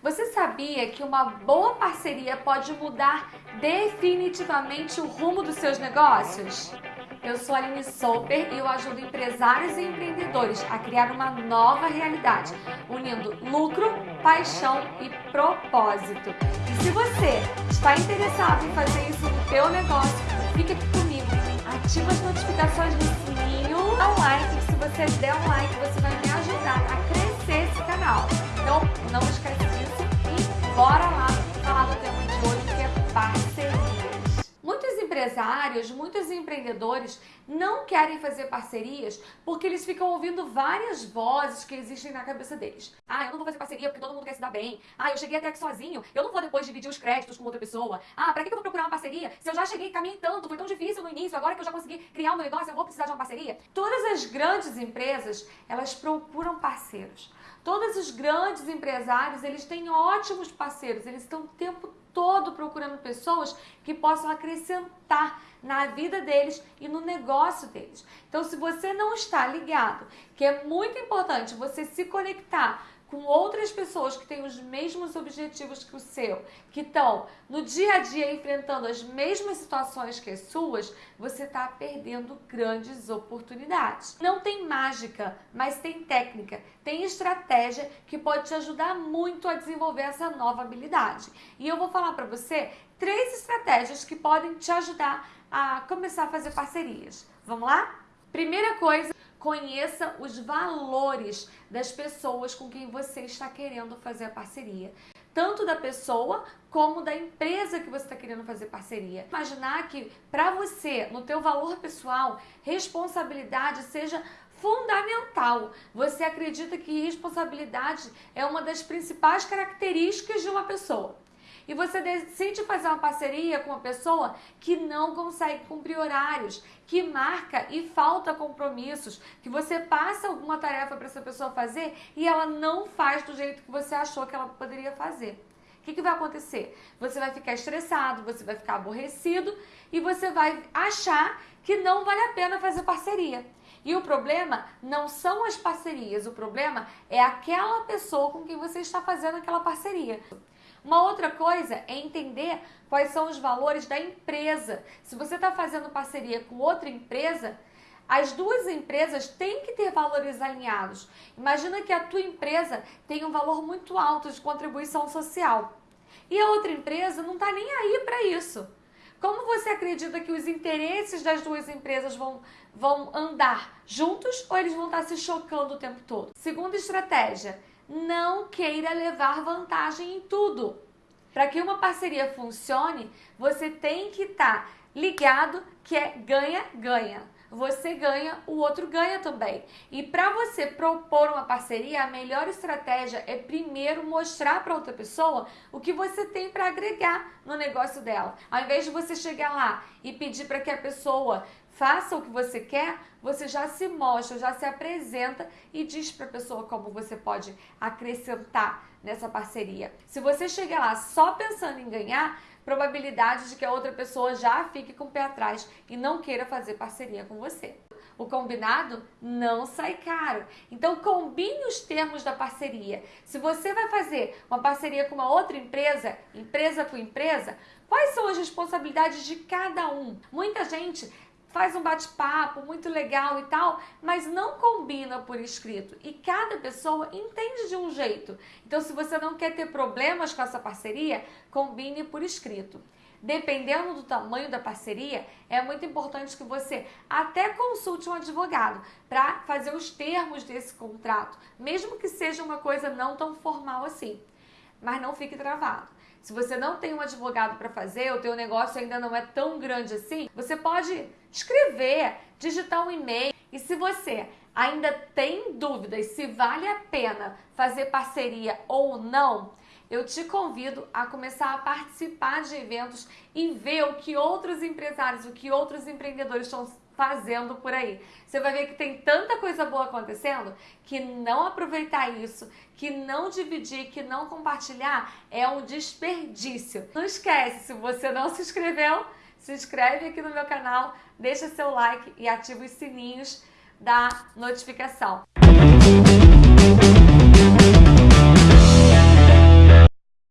Você sabia que uma boa parceria pode mudar definitivamente o rumo dos seus negócios? Eu sou Aline Soper e eu ajudo empresários e empreendedores a criar uma nova realidade, unindo lucro, paixão e propósito. E se você está interessado em fazer isso no teu negócio, fica aqui comigo. Ativa as notificações no sininho, dá um like. Se você der um like, você vai me ajudar a crescer esse canal. Então, não esquece bora lá empresários, muitos empreendedores não querem fazer parcerias porque eles ficam ouvindo várias vozes que existem na cabeça deles. Ah, eu não vou fazer parceria porque todo mundo quer se dar bem. Ah, eu cheguei até aqui sozinho, eu não vou depois dividir os créditos com outra pessoa. Ah, pra que eu vou procurar uma parceria se eu já cheguei, caminhei tanto, foi tão difícil no início, agora que eu já consegui criar um negócio, eu vou precisar de uma parceria? Todas as grandes empresas, elas procuram parceiros. Todos os grandes empresários, eles têm ótimos parceiros, eles estão o tempo todo procurando pessoas que possam acrescentar na vida deles e no negócio deles. Então, se você não está ligado, que é muito importante você se conectar com outras pessoas que têm os mesmos objetivos que o seu, que estão no dia a dia enfrentando as mesmas situações que as suas, você está perdendo grandes oportunidades. Não tem mágica, mas tem técnica, tem estratégia que pode te ajudar muito a desenvolver essa nova habilidade. E eu vou falar para você três estratégias que podem te ajudar a começar a fazer parcerias. Vamos lá? Primeira coisa, Conheça os valores das pessoas com quem você está querendo fazer a parceria. Tanto da pessoa como da empresa que você está querendo fazer parceria. Imaginar que para você, no teu valor pessoal, responsabilidade seja fundamental. Você acredita que responsabilidade é uma das principais características de uma pessoa e você decide fazer uma parceria com uma pessoa que não consegue cumprir horários, que marca e falta compromissos, que você passa alguma tarefa para essa pessoa fazer e ela não faz do jeito que você achou que ela poderia fazer. O que, que vai acontecer? Você vai ficar estressado, você vai ficar aborrecido e você vai achar que não vale a pena fazer parceria. E o problema não são as parcerias, o problema é aquela pessoa com quem você está fazendo aquela parceria. Uma outra coisa é entender quais são os valores da empresa. Se você está fazendo parceria com outra empresa, as duas empresas têm que ter valores alinhados. Imagina que a tua empresa tem um valor muito alto de contribuição social e a outra empresa não está nem aí para isso. Como você acredita que os interesses das duas empresas vão, vão andar juntos ou eles vão estar se chocando o tempo todo? Segunda estratégia, não queira levar vantagem em tudo. Para que uma parceria funcione, você tem que estar tá ligado que é ganha-ganha. Você ganha, o outro ganha também. E para você propor uma parceria, a melhor estratégia é primeiro mostrar para outra pessoa o que você tem para agregar no negócio dela. Ao invés de você chegar lá e pedir para que a pessoa faça o que você quer, você já se mostra, já se apresenta e diz para a pessoa como você pode acrescentar nessa parceria. Se você chegar lá só pensando em ganhar, probabilidade de que a outra pessoa já fique com o pé atrás e não queira fazer parceria com você. O combinado não sai caro. Então combine os termos da parceria. Se você vai fazer uma parceria com uma outra empresa, empresa com empresa, quais são as responsabilidades de cada um? Muita gente faz um bate-papo muito legal e tal, mas não combina por escrito. E cada pessoa entende de um jeito. Então, se você não quer ter problemas com essa parceria, combine por escrito. Dependendo do tamanho da parceria, é muito importante que você até consulte um advogado para fazer os termos desse contrato, mesmo que seja uma coisa não tão formal assim. Mas não fique travado. Se você não tem um advogado para fazer, o teu negócio ainda não é tão grande assim, você pode escrever, digitar um e-mail. E se você ainda tem dúvidas se vale a pena fazer parceria ou não, eu te convido a começar a participar de eventos e ver o que outros empresários, o que outros empreendedores estão fazendo por aí. Você vai ver que tem tanta coisa boa acontecendo que não aproveitar isso, que não dividir, que não compartilhar é um desperdício. Não esquece, se você não se inscreveu, se inscreve aqui no meu canal, deixa seu like e ativa os sininhos da notificação.